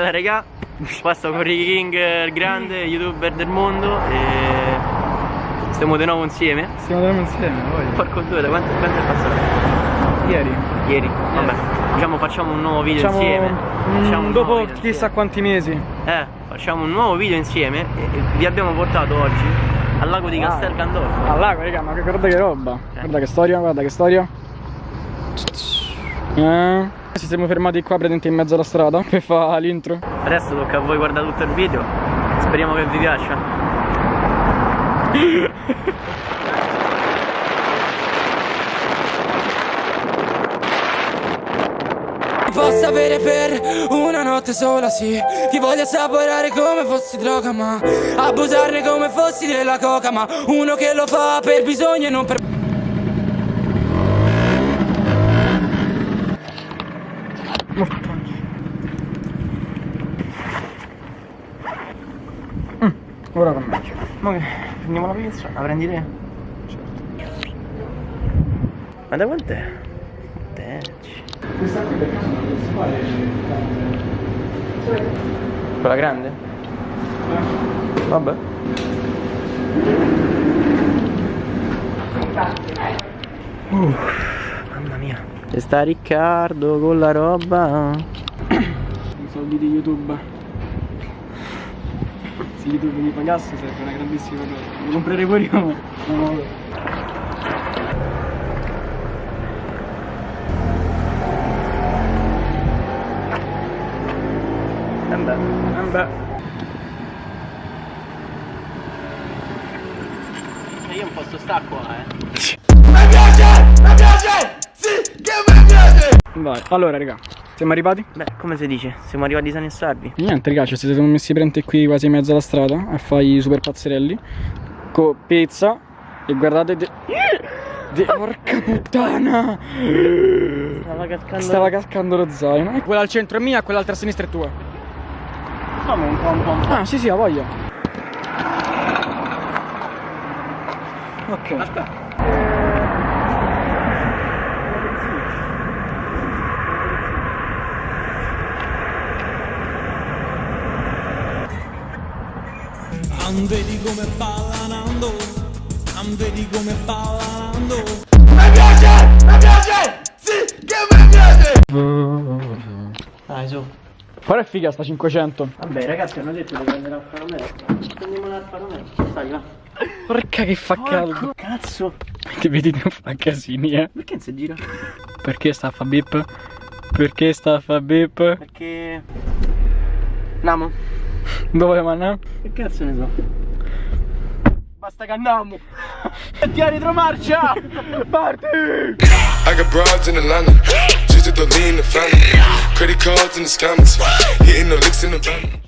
raga, qua sto con Ricky King, il grande youtuber del mondo e stiamo di nuovo insieme. Stiamo di nuovo insieme, voglio. Porco due, da quanto, quanto è passato? Ieri. Ieri, vabbè, diciamo facciamo un nuovo video Facciamo insieme. Facciamo nuovo dopo video chissà insieme. quanti mesi. Eh, facciamo un nuovo video insieme e e vi abbiamo portato oggi al lago di Ah. Castel Gandolfo. Al lago, raga, ma guarda che roba. Eh. Guarda che storia, guarda che storia. Eh. Ci siamo fermati qua praticamente in mezzo alla strada per fare l'intro. Adesso tocca a voi guardare tutto il video. Speriamo che vi piaccia. Ti posso avere per una notte sola, sì Ti voglio assaporare come fossi droga, ma Abusarne come fossi della coca, ma Uno che lo fa per bisogno e non per... Ora con me. Ma che prendiamo la pizza? La prendi te? Certo. Ma da quant'è? Tecci. Questa qui per caso non si fare Quella grande? Vabbè. Uh. E sta Riccardo con la roba. I soldi di YouTube. Se YouTube mi pagasse sarebbe una grandissima cosa. Lo comprerei pure io, beh. Eh beh. Cioè io un posto sta qua, eh. Vai, allora raga, siamo arrivati? Beh, come si dice? Siamo arrivati sani e salvi. Niente raga, ci siamo messi prenti qui quasi in mezzo alla strada a fare i super pazzerelli Con pizza E guardate de... de- Porca puttana Stava cascando. Stava cascando lo zaino Quella al centro è mia, quell'altra a sinistra è tua un po' un po'. un po'. Ah sì sì, ha voglia Ok Aspetta. Non vedi come ballanando Non vedi come ballanando Dai, su. Però è figa sta 500 Vabbè, ragazzi, hanno detto di prendere Alfa Romeo. Prendiamo l'Alfa Romeo. Stai, va. Porca che fa caldo cazzo. Ti vedi non fa casini eh Perché non si gira? Perché sta a fa bip? Perché sta a fa bip? Perché. Andiamo? Dove manna? Che cazzo ne so? Basta che andiamo! Metti a retromarcia! Parti! I got broads in Atlanta, just to the lean the family. Credit cards in the scammers, hitting the licks in the van.